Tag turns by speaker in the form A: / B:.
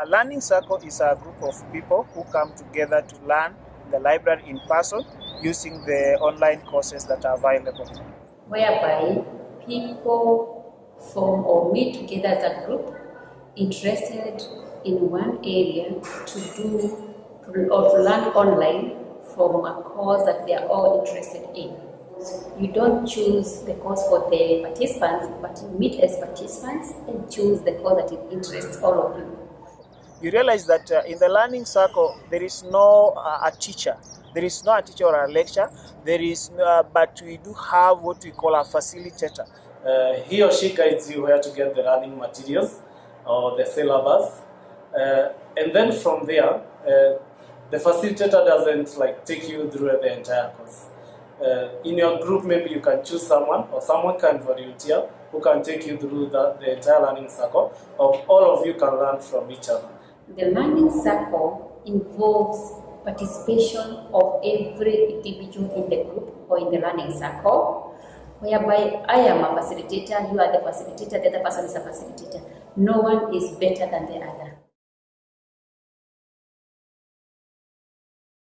A: A learning circle is a group of people who come together to learn in the library in person using the online courses that are available.
B: whereby people form or meet together as a group interested in one area to do or to learn online from a course that they are all interested in. You don't choose the course for the participants, but you meet as participants and choose the course that interests all of you.
A: You realize that uh, in the learning circle there is no uh, a teacher. There is no a teacher or a lecture. There is, uh, but we do have what we call a facilitator.
C: Uh, he or she guides you where to get the learning materials or the syllabus. Uh, and then from there, the facilitator doesn't like take you through the entire course. Uh, in your group, maybe you can choose someone or someone can volunteer who can take you through the, the entire learning circle, or all of you can learn from each other.
B: The learning circle involves participation of every individual in the group or in the learning circle, whereby I am a facilitator, you are the facilitator, the other person is a facilitator. No one is better than the other.